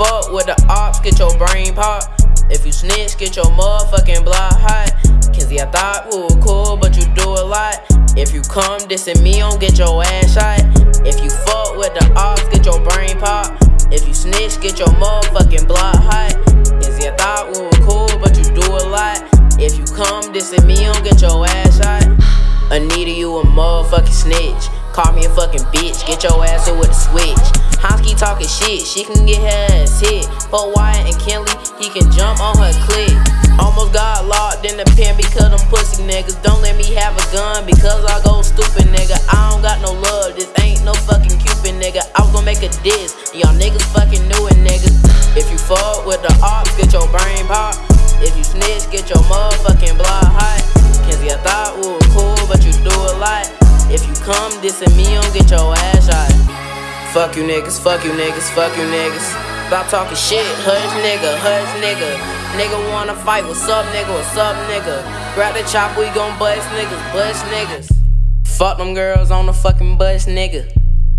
fuck with the ops, get your brain pop. If you snitch, get your motherfucking block hot. Kenzie, I thought we were cool, but you do a lot. If you come dissing me, don't get your ass shot. If you fuck with the ops, get your brain pop. If you snitch, get your motherfucking block hot. Kenzie, I thought we were cool, but you do a lot. If you come dissing me, don't get your ass shot. Anita, you a motherfucking snitch. Call me a fucking bitch, get your ass in with a switch. Honsky talking shit, she can get her ass hit. But Wyatt and Kenley, he can jump on her click. Almost got locked in the pen because them pussy niggas don't let me have a gun because I go come dissing me, don't get your ass shot. Fuck you niggas, fuck you niggas, fuck you niggas. Stop talking shit, hush nigga, hush nigga. Nigga wanna fight, what's up nigga, what's up nigga? Grab the chop, we gon' bust niggas, bust niggas. Fuck them girls on the fucking bus nigga.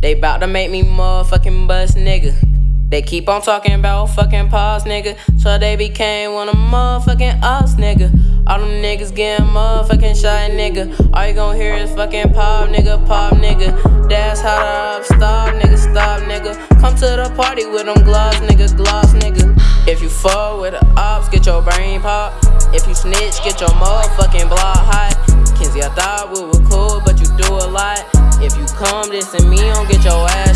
They bout to make me motherfucking bust nigga. They keep on talking about fucking pause, nigga. So they became one of motherfucking us, nigga. All them niggas getting motherfucking shot, nigga. All you gon' hear is fucking pop, nigga, pop, nigga. That's how up stop, nigga, stop, nigga. Come to the party with them gloves, nigga, gloves, nigga. If you fuck with the ops, get your brain pop. If you snitch, get your motherfucking block hot. Kenzie, I thought we were cool, but you do a lot. If you come this and me, don't get your ass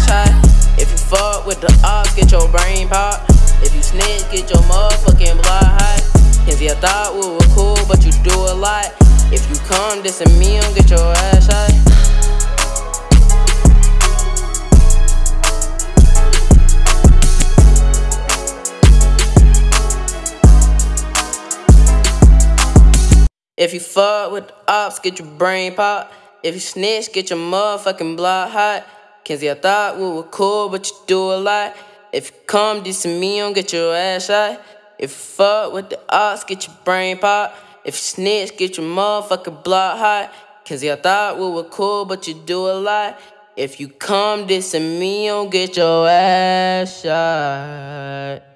fuck with the ops, get your brain pop. If you snitch, get your motherfucking blood hot. Kenzie, I thought we were cool, but you do a lot. If you come dissing me, don't get your ass shot. If you fuck with the ops, get your brain pop. If you snitch, get your motherfucking blood hot. Kenzie, I thought we were cool, but you do a lot. If you come dissing me, don't get your ass shot. If you fuck with the ops, get your brain pop. If you snitch, get your motherfucking block hot. Kenzie, I thought we were cool, but you do a lot. If you come dissing me, don't get your ass shot.